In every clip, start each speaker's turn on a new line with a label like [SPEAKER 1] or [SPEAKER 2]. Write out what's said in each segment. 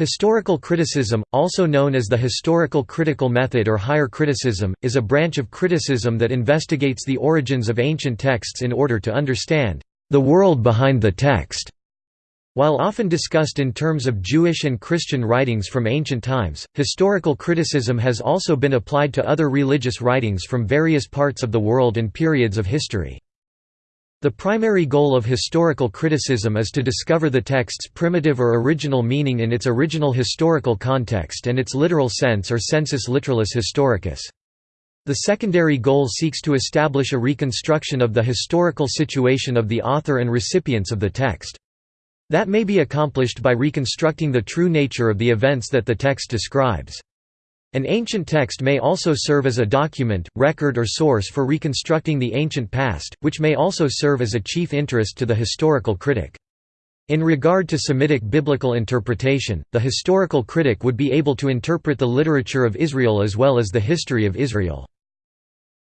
[SPEAKER 1] Historical criticism, also known as the historical critical method or higher criticism, is a branch of criticism that investigates the origins of ancient texts in order to understand the world behind the text. While often discussed in terms of Jewish and Christian writings from ancient times, historical criticism has also been applied to other religious writings from various parts of the world and periods of history. The primary goal of historical criticism is to discover the text's primitive or original meaning in its original historical context and its literal sense or sensus literalis historicus. The secondary goal seeks to establish a reconstruction of the historical situation of the author and recipients of the text. That may be accomplished by reconstructing the true nature of the events that the text describes. An ancient text may also serve as a document, record or source for reconstructing the ancient past, which may also serve as a chief interest to the historical critic. In regard to Semitic biblical interpretation, the historical critic would be able to interpret the literature of Israel as well as the history of Israel.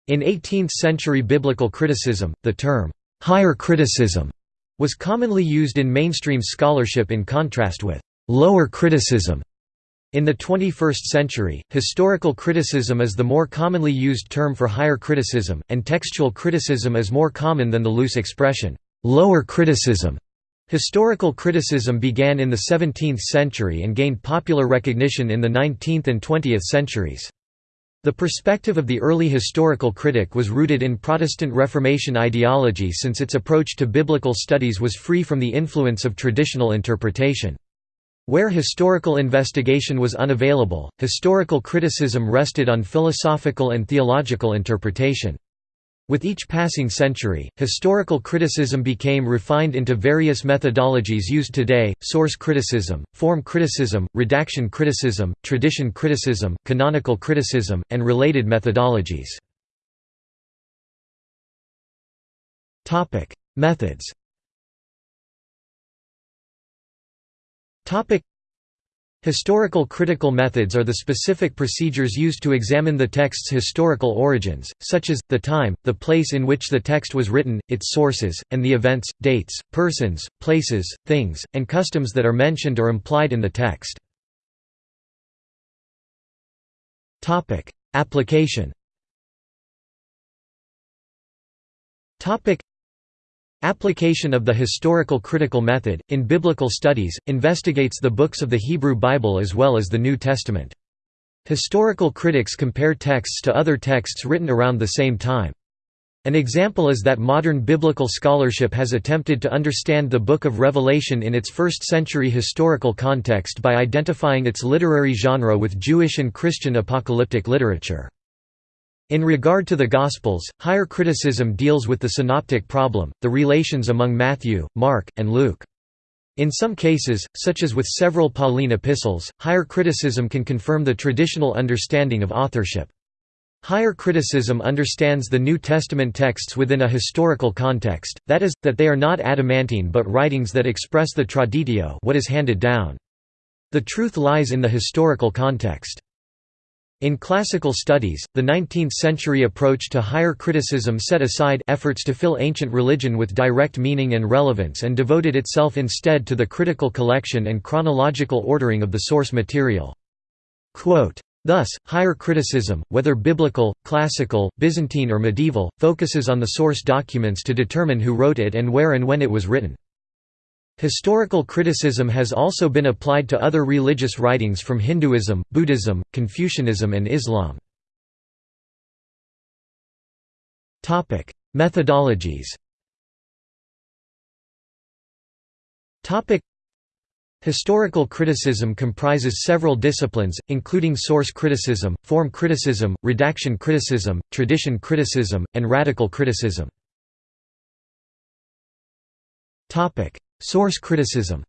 [SPEAKER 1] In 18th-century biblical criticism, the term, "'higher criticism' was commonly used in mainstream scholarship in contrast with "'lower criticism' In the 21st century, historical criticism is the more commonly used term for higher criticism, and textual criticism is more common than the loose expression, lower criticism. Historical criticism began in the 17th century and gained popular recognition in the 19th and 20th centuries. The perspective of the early historical critic was rooted in Protestant Reformation ideology since its approach to biblical studies was free from the influence of traditional interpretation. Where historical investigation was unavailable, historical criticism rested on philosophical and theological interpretation. With each passing century, historical criticism became refined into various methodologies used today, source criticism, form criticism, redaction criticism, tradition criticism, canonical criticism, and related methodologies. Methods Historical critical methods are the specific procedures used to examine the text's historical origins, such as, the time, the place in which the text was written, its sources, and the events, dates, persons, places, things, and customs that are mentioned or implied in the text. Application Application of the historical critical method, in biblical studies, investigates the books of the Hebrew Bible as well as the New Testament. Historical critics compare texts to other texts written around the same time. An example is that modern biblical scholarship has attempted to understand the Book of Revelation in its first-century historical context by identifying its literary genre with Jewish and Christian apocalyptic literature. In regard to the Gospels, higher criticism deals with the synoptic problem, the relations among Matthew, Mark, and Luke. In some cases, such as with several Pauline epistles, higher criticism can confirm the traditional understanding of authorship. Higher criticism understands the New Testament texts within a historical context, that is, that they are not adamantine but writings that express the traditio what is handed down. The truth lies in the historical context. In classical studies, the 19th-century approach to higher criticism set aside efforts to fill ancient religion with direct meaning and relevance and devoted itself instead to the critical collection and chronological ordering of the source material. Quote, Thus, higher criticism, whether biblical, classical, Byzantine or medieval, focuses on the source documents to determine who wrote it and where and when it was written. Historical criticism has also been applied to other religious writings from Hinduism, Buddhism, Confucianism and Islam. Methodologies Historical criticism comprises several disciplines, including source criticism, form criticism, redaction criticism, tradition criticism, and radical criticism. Source criticism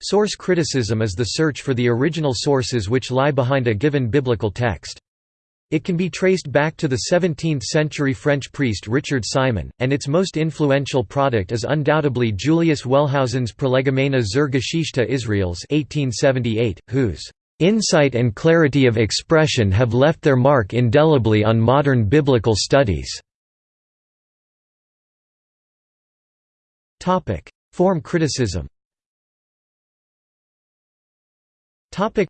[SPEAKER 1] Source criticism is the search for the original sources which lie behind a given biblical text. It can be traced back to the 17th-century French priest Richard Simon, and its most influential product is undoubtedly Julius Wellhausen's Prolegomena zur Geschichte Israels 1878, whose "...insight and clarity of expression have left their mark indelibly on modern biblical studies." Form criticism Topic: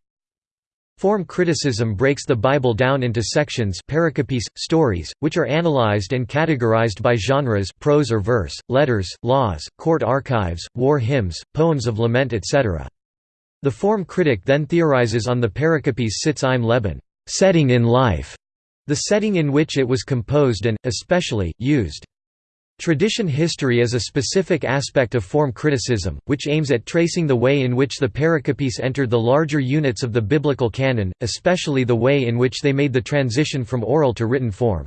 [SPEAKER 1] Form criticism breaks the Bible down into sections pericopes, stories, which are analyzed and categorized by genres prose or verse, letters, laws, court archives, war hymns, poems of lament etc. The form critic then theorizes on the pericopes sitz im Leben setting in life", the setting in which it was composed and, especially, used. Tradition history is a specific aspect of form criticism, which aims at tracing the way in which the pericopes entered the larger units of the biblical canon, especially the way in which they made the transition from oral to written form.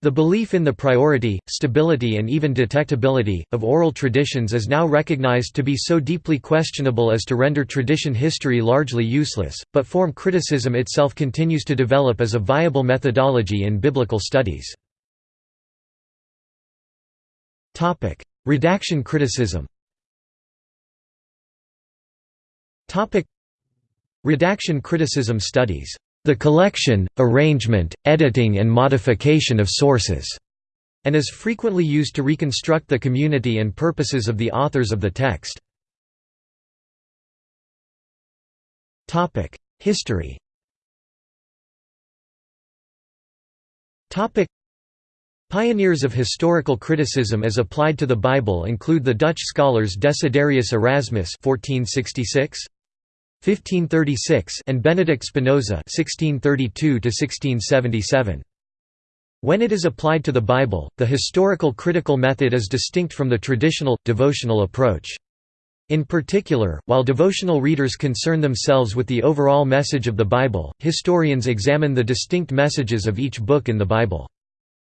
[SPEAKER 1] The belief in the priority, stability and even detectability, of oral traditions is now recognized to be so deeply questionable as to render tradition history largely useless, but form criticism itself continues to develop as a viable methodology in biblical studies. Redaction criticism. Topic: Redaction criticism studies. The collection, arrangement, editing and modification of sources, and is frequently used to reconstruct the community and purposes of the authors of the text. History Pioneers of historical criticism as applied to the Bible include the Dutch scholars Desiderius Erasmus 1466, 1536 and Benedict Spinoza 1632 1677. When it is applied to the Bible, the historical critical method is distinct from the traditional, devotional approach. In particular, while devotional readers concern themselves with the overall message of the Bible, historians examine the distinct messages of each book in the Bible.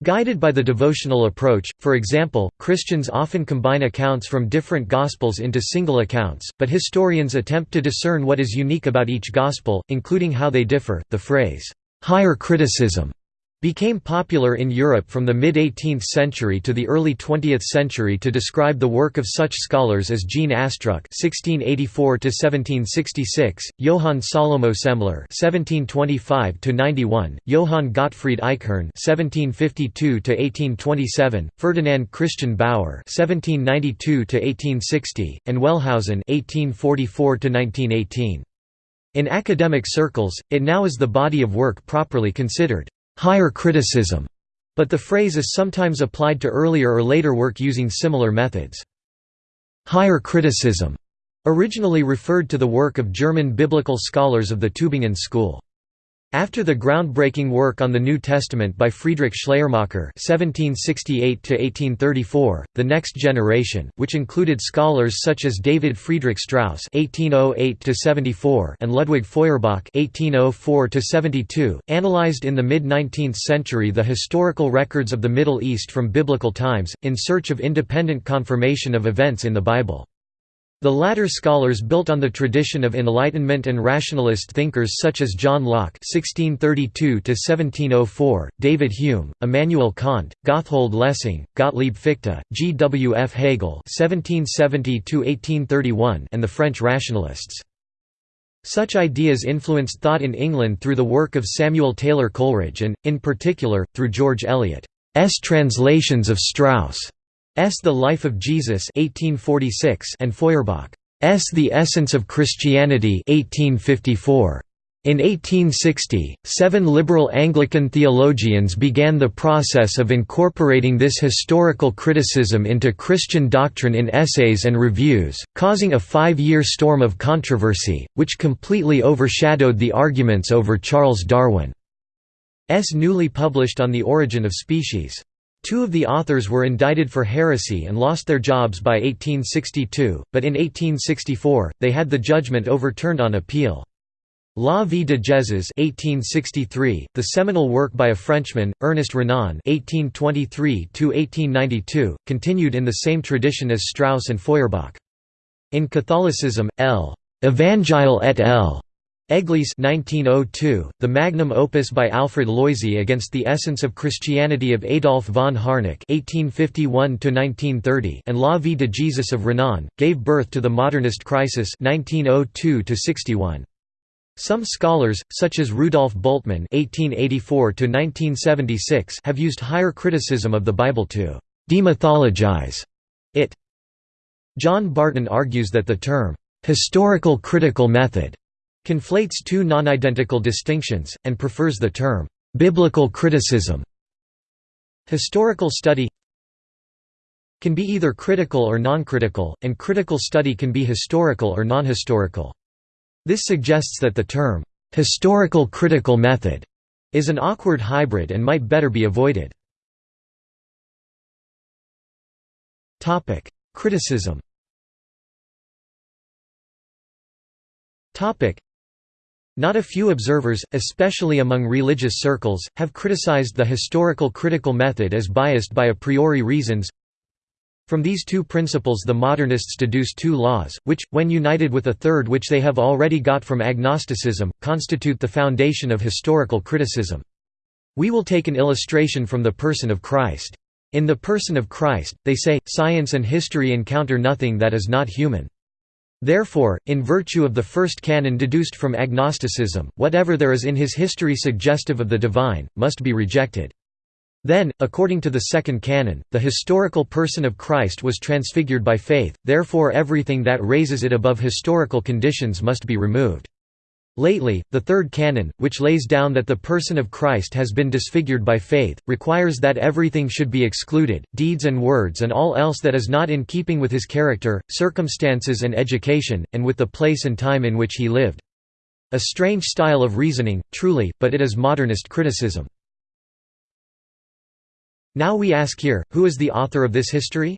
[SPEAKER 1] Guided by the devotional approach, for example, Christians often combine accounts from different Gospels into single accounts, but historians attempt to discern what is unique about each Gospel, including how they differ. The phrase, higher criticism became popular in Europe from the mid-18th century to the early 20th century to describe the work of such scholars as Jean Astruc (1684–1766), Johann Salomo Semler (1725–91), Johann Gottfried Eichhorn (1752–1827), Ferdinand Christian Baur (1792–1860), and Wellhausen (1844–1918). In academic circles, it now is the body of work properly considered higher criticism, but the phrase is sometimes applied to earlier or later work using similar methods. Higher criticism originally referred to the work of German biblical scholars of the Tübingen school. After the groundbreaking work on the New Testament by Friedrich Schleiermacher (1768–1834), the next generation, which included scholars such as David Friedrich Strauss (1808–74) and Ludwig Feuerbach (1804–72), analyzed in the mid-19th century the historical records of the Middle East from biblical times, in search of independent confirmation of events in the Bible. The latter scholars built on the tradition of Enlightenment and rationalist thinkers such as John Locke (1632–1704), David Hume, Immanuel Kant, Gotthold Lessing, Gottlieb Fichte, G. W. F. Hegel (1770–1831), and the French rationalists. Such ideas influenced thought in England through the work of Samuel Taylor Coleridge and, in particular, through George Eliot's translations of Strauss' S. The Life of Jesus 1846 and Feuerbach's The Essence of Christianity 1854. In 1860, seven liberal Anglican theologians began the process of incorporating this historical criticism into Christian doctrine in essays and reviews, causing a five-year storm of controversy, which completely overshadowed the arguments over Charles Darwin's newly published On the Origin of Species. Two of the authors were indicted for heresy and lost their jobs by 1862, but in 1864, they had the judgment overturned on appeal. La vie de Jésus 1863, the seminal work by a Frenchman, Ernest Renan (1823–1892), continued in the same tradition as Strauss and Feuerbach. In Catholicism, L. Evangile et L. Église 1902, the magnum opus by Alfred Loisy against the essence of Christianity of Adolf von Harnack (1851–1930) and La Vie de Jesus of Renan, gave birth to the Modernist crisis (1902–61). Some scholars, such as Rudolf Bultmann (1884–1976), have used higher criticism of the Bible to demythologize it. John Barton argues that the term, "'historical critical method' conflates two non-identical distinctions, and prefers the term, "'biblical criticism' Historical study can be either critical or non-critical, and critical study can be historical or non-historical. This suggests that the term, "'historical critical method' is an awkward hybrid and might better be avoided. Criticism not a few observers, especially among religious circles, have criticized the historical critical method as biased by a priori reasons. From these two principles the modernists deduce two laws, which, when united with a third which they have already got from agnosticism, constitute the foundation of historical criticism. We will take an illustration from the person of Christ. In the person of Christ, they say, science and history encounter nothing that is not human. Therefore, in virtue of the first canon deduced from agnosticism, whatever there is in his history suggestive of the divine, must be rejected. Then, according to the second canon, the historical person of Christ was transfigured by faith, therefore everything that raises it above historical conditions must be removed. Lately, the third canon, which lays down that the person of Christ has been disfigured by faith, requires that everything should be excluded, deeds and words and all else that is not in keeping with his character, circumstances and education, and with the place and time in which he lived. A strange style of reasoning, truly, but it is modernist criticism. Now we ask here, who is the author of this history?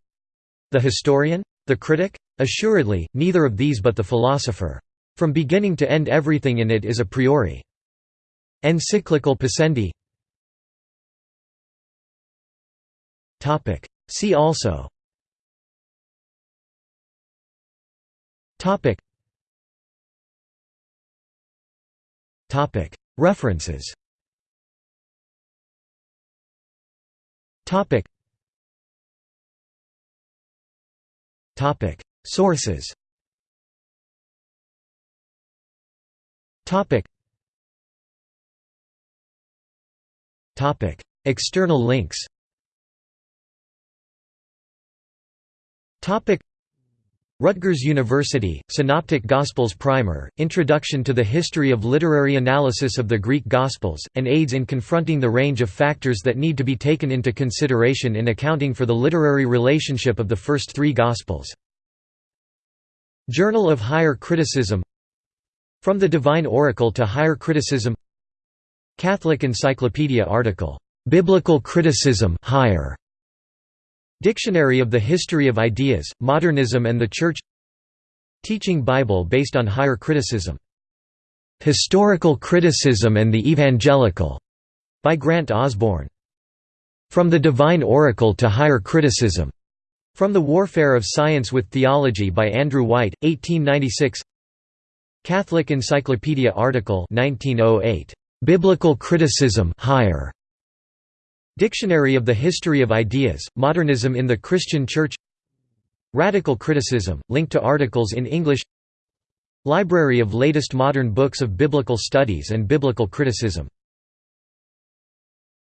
[SPEAKER 1] The historian? The critic? Assuredly, neither of these but the philosopher. From beginning to end everything in it is a priori. Encyclical pascendi See also. References. Sources Topic. Topic. External links Topic. Rutgers University, Synoptic Gospels Primer, Introduction to the History of Literary Analysis of the Greek Gospels, and aids in confronting the range of factors that need to be taken into consideration in accounting for the literary relationship of the first three Gospels. Journal of Higher Criticism from the Divine Oracle to Higher Criticism Catholic Encyclopedia article, "'Biblical Criticism higher. Dictionary of the History of Ideas, Modernism and the Church Teaching Bible based on higher criticism. "'Historical Criticism and the Evangelical' by Grant Osborne. From the Divine Oracle to Higher Criticism. From the Warfare of Science with Theology by Andrew White, 1896 Catholic Encyclopedia article 1908. Biblical Criticism higher. Dictionary of the History of Ideas, Modernism in the Christian Church Radical Criticism, linked to articles in English Library of latest modern books of biblical studies and biblical criticism